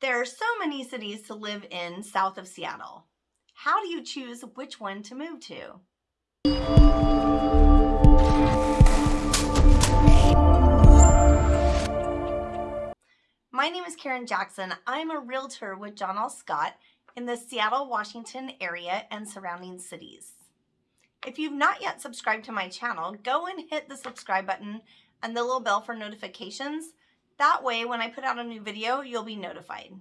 There are so many cities to live in south of Seattle. How do you choose which one to move to? My name is Karen Jackson. I'm a realtor with John L. Scott in the Seattle, Washington area and surrounding cities. If you've not yet subscribed to my channel, go and hit the subscribe button and the little bell for notifications. That way, when I put out a new video, you'll be notified.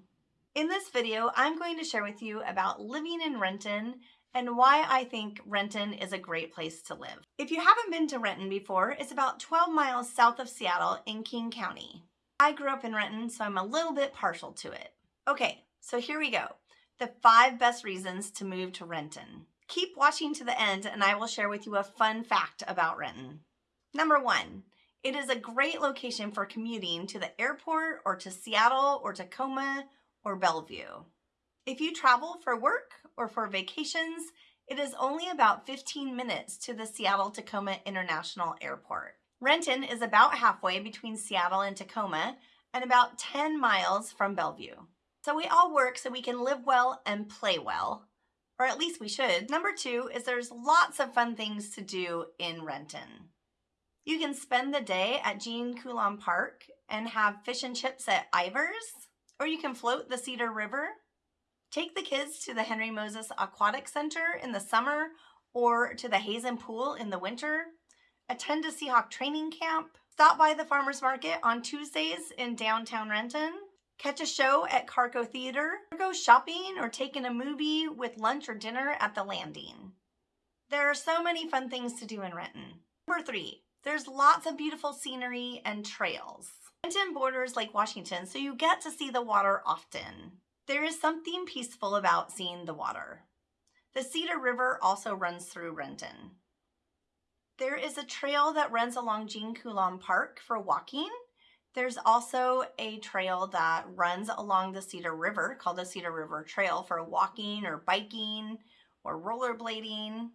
In this video, I'm going to share with you about living in Renton and why I think Renton is a great place to live. If you haven't been to Renton before, it's about 12 miles south of Seattle in King County. I grew up in Renton, so I'm a little bit partial to it. Okay, so here we go. The five best reasons to move to Renton. Keep watching to the end and I will share with you a fun fact about Renton. Number one, it is a great location for commuting to the airport or to Seattle or Tacoma or Bellevue. If you travel for work or for vacations, it is only about 15 minutes to the Seattle Tacoma International Airport. Renton is about halfway between Seattle and Tacoma and about 10 miles from Bellevue. So we all work so we can live well and play well or at least we should. Number two is there's lots of fun things to do in Renton. You can spend the day at Gene Coulon Park and have fish and chips at Ivar's, or you can float the Cedar River. Take the kids to the Henry Moses Aquatic Center in the summer or to the Hazen Pool in the winter. Attend a Seahawk training camp. Stop by the farmer's market on Tuesdays in downtown Renton catch a show at Carco Theater, go shopping or take in a movie with lunch or dinner at the Landing. There are so many fun things to do in Renton. Number three, there's lots of beautiful scenery and trails. Renton borders Lake Washington, so you get to see the water often. There is something peaceful about seeing the water. The Cedar River also runs through Renton. There is a trail that runs along Gene Coulon Park for walking there's also a trail that runs along the Cedar River called the Cedar River Trail for walking or biking or rollerblading.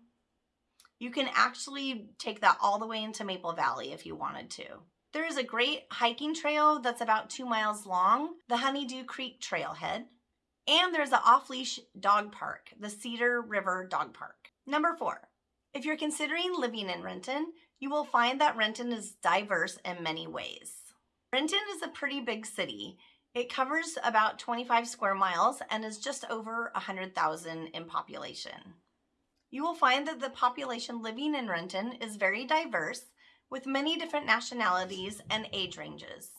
You can actually take that all the way into Maple Valley if you wanted to. There is a great hiking trail that's about two miles long, the Honeydew Creek Trailhead. And there's an off-leash dog park, the Cedar River Dog Park. Number four, if you're considering living in Renton, you will find that Renton is diverse in many ways. Renton is a pretty big city. It covers about 25 square miles and is just over 100,000 in population. You will find that the population living in Renton is very diverse with many different nationalities and age ranges.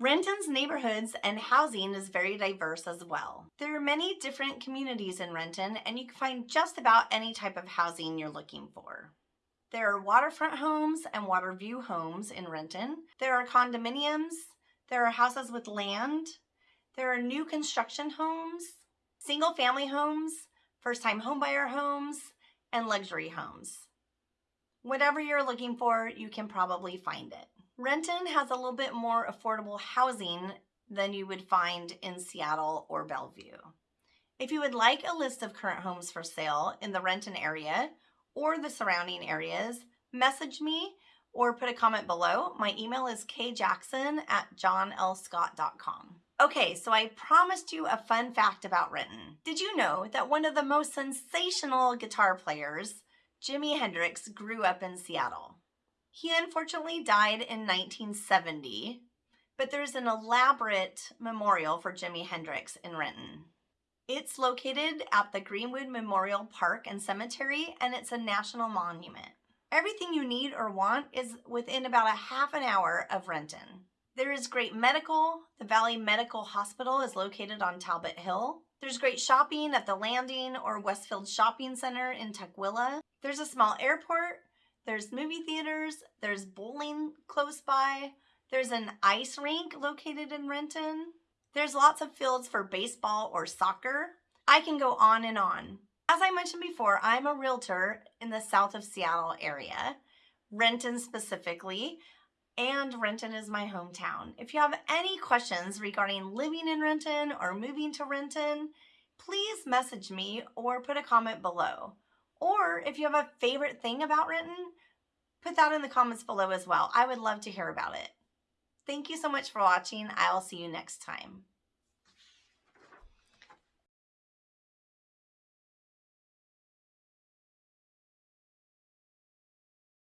Renton's neighborhoods and housing is very diverse as well. There are many different communities in Renton and you can find just about any type of housing you're looking for. There are waterfront homes and water view homes in Renton. There are condominiums. There are houses with land. There are new construction homes, single family homes, first time homebuyer homes, and luxury homes. Whatever you're looking for, you can probably find it. Renton has a little bit more affordable housing than you would find in Seattle or Bellevue. If you would like a list of current homes for sale in the Renton area or the surrounding areas, message me or put a comment below. My email is kjackson at johnlscott.com. Okay, so I promised you a fun fact about Renton. Did you know that one of the most sensational guitar players, Jimi Hendrix, grew up in Seattle? He unfortunately died in 1970, but there's an elaborate memorial for Jimi Hendrix in Renton. It's located at the Greenwood Memorial Park and Cemetery, and it's a national monument. Everything you need or want is within about a half an hour of Renton. There is great medical. The Valley Medical Hospital is located on Talbot Hill. There's great shopping at the Landing or Westfield Shopping Center in Tukwila. There's a small airport. There's movie theaters. There's bowling close by. There's an ice rink located in Renton. There's lots of fields for baseball or soccer. I can go on and on. As I mentioned before, I'm a realtor in the south of Seattle area, Renton specifically, and Renton is my hometown. If you have any questions regarding living in Renton or moving to Renton, please message me or put a comment below. Or if you have a favorite thing about Renton, put that in the comments below as well. I would love to hear about it. Thank you so much for watching. I'll see you next time.